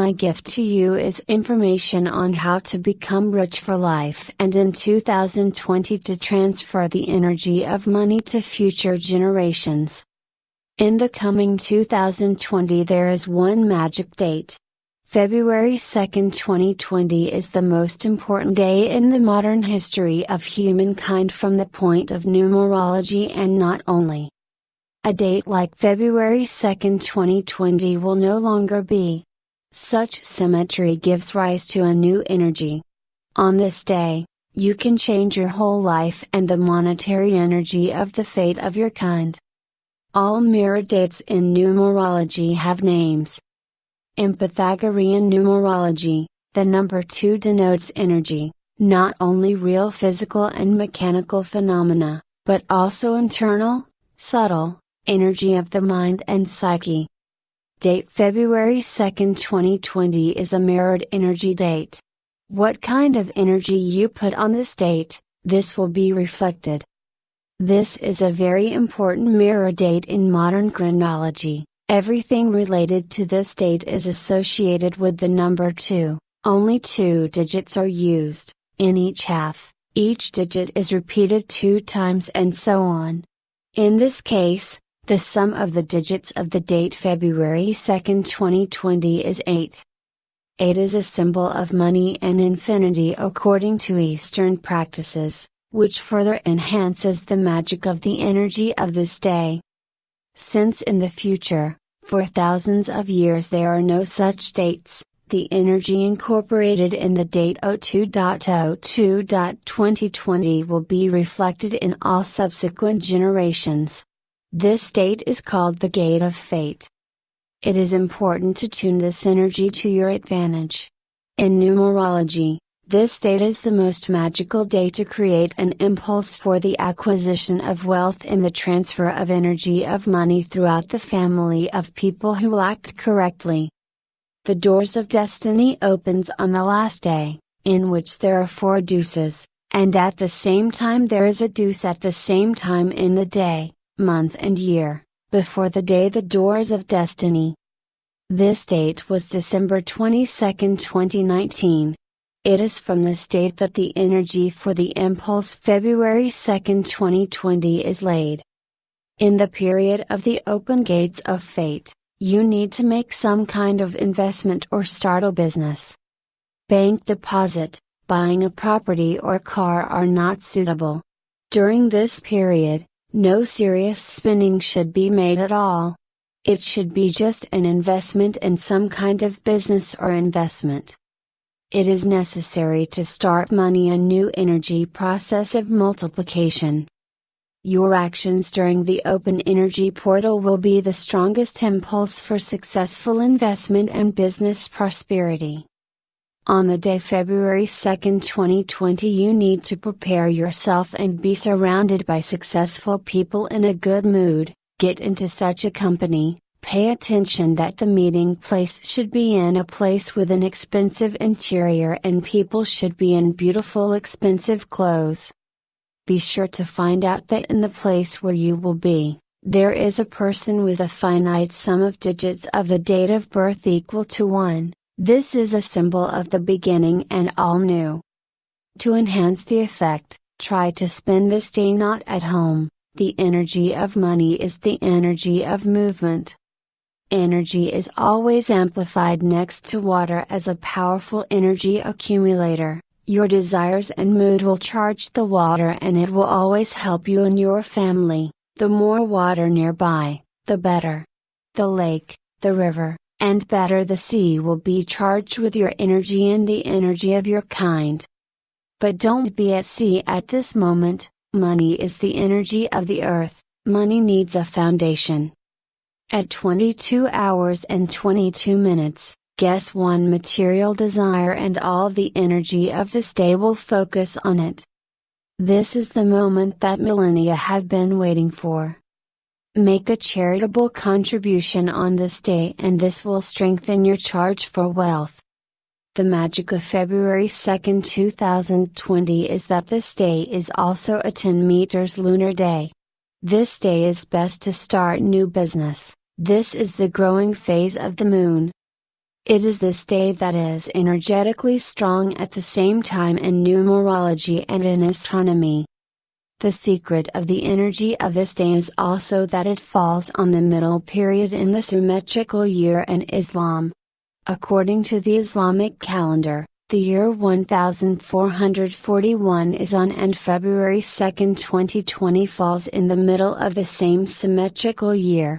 my gift to you is information on how to become rich for life and in 2020 to transfer the energy of money to future generations. In the coming 2020 there is one magic date. February 2, 2020 is the most important day in the modern history of humankind from the point of numerology and not only. A date like February 2, 2020 will no longer be. Such symmetry gives rise to a new energy. On this day, you can change your whole life and the monetary energy of the fate of your kind. All mirror dates in numerology have names. In Pythagorean numerology, the number 2 denotes energy, not only real physical and mechanical phenomena, but also internal, subtle, energy of the mind and psyche. Date February 2, 2020 is a mirrored energy date. What kind of energy you put on this date, this will be reflected. This is a very important mirror date in modern chronology. Everything related to this date is associated with the number 2. Only two digits are used, in each half, each digit is repeated two times and so on. In this case, the sum of the digits of the date February 2, 2020 is 8. 8 is a symbol of money and infinity according to Eastern practices, which further enhances the magic of the energy of this day. Since in the future, for thousands of years there are no such dates, the energy incorporated in the date 02.02.2020 will be reflected in all subsequent generations. This state is called the gate of fate. It is important to tune this energy to your advantage. In numerology, this state is the most magical day to create an impulse for the acquisition of wealth and the transfer of energy of money throughout the family of people who act correctly. The doors of destiny opens on the last day, in which there are four deuces, and at the same time there is a deuce at the same time in the day month and year, before the day the doors of destiny. This date was December 22, 2019. It is from this date that the energy for the impulse February 2, 2020 is laid. In the period of the open gates of fate, you need to make some kind of investment or start a business. Bank deposit, buying a property or car are not suitable. During this period, no serious spending should be made at all. It should be just an investment in some kind of business or investment. It is necessary to start money a new energy process of multiplication. Your actions during the open energy portal will be the strongest impulse for successful investment and business prosperity. On the day February 2, 2020 you need to prepare yourself and be surrounded by successful people in a good mood, get into such a company, pay attention that the meeting place should be in a place with an expensive interior and people should be in beautiful expensive clothes. Be sure to find out that in the place where you will be, there is a person with a finite sum of digits of the date of birth equal to 1. This is a symbol of the beginning and all new. To enhance the effect, try to spend this day not at home, the energy of money is the energy of movement. Energy is always amplified next to water as a powerful energy accumulator. Your desires and mood will charge the water and it will always help you and your family. The more water nearby, the better. The lake, the river, and better the sea will be charged with your energy and the energy of your kind. But don't be at sea at this moment, money is the energy of the earth, money needs a foundation. At 22 hours and 22 minutes, guess one material desire and all the energy of this day will focus on it. This is the moment that millennia have been waiting for. Make a charitable contribution on this day and this will strengthen your charge for wealth. The magic of February 2, 2020 is that this day is also a 10 meters lunar day. This day is best to start new business, this is the growing phase of the moon. It is this day that is energetically strong at the same time in numerology and in astronomy. The secret of the energy of this day is also that it falls on the middle period in the symmetrical year in Islam. According to the Islamic calendar, the year 1441 is on and February 2, 2020 falls in the middle of the same symmetrical year.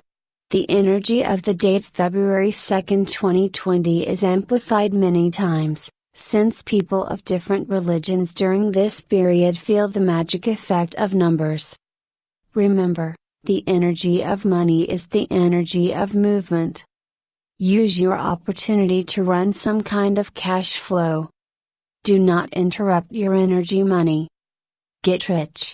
The energy of the date February 2, 2020 is amplified many times, since people of different religions during this period feel the magic effect of numbers. Remember, the energy of money is the energy of movement. Use your opportunity to run some kind of cash flow. Do not interrupt your energy money. Get rich.